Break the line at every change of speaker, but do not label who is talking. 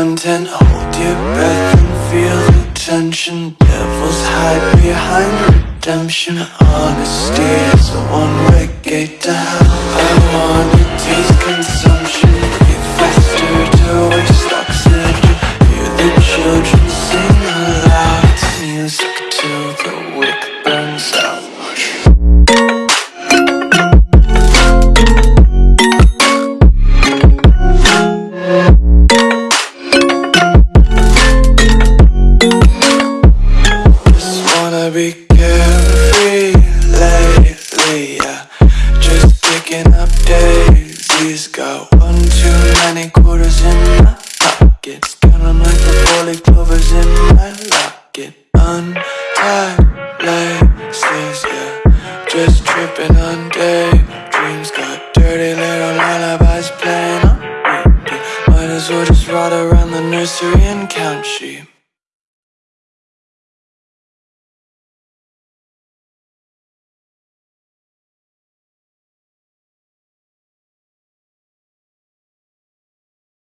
content. Hold your breath and feel the tension. Devils hide behind redemption. Honesty is a one-way gate to hell. I wanna taste consumption. Breathe faster to waste oxygen Hear the children daisies Got one too many quarters in my pockets Count 'em like the four-leaf clovers in my locket. Untied laces, yeah. Just tripping on daydreams Got dirty little lullabies playing on repeat. Might as well just ride around the nursery and count sheep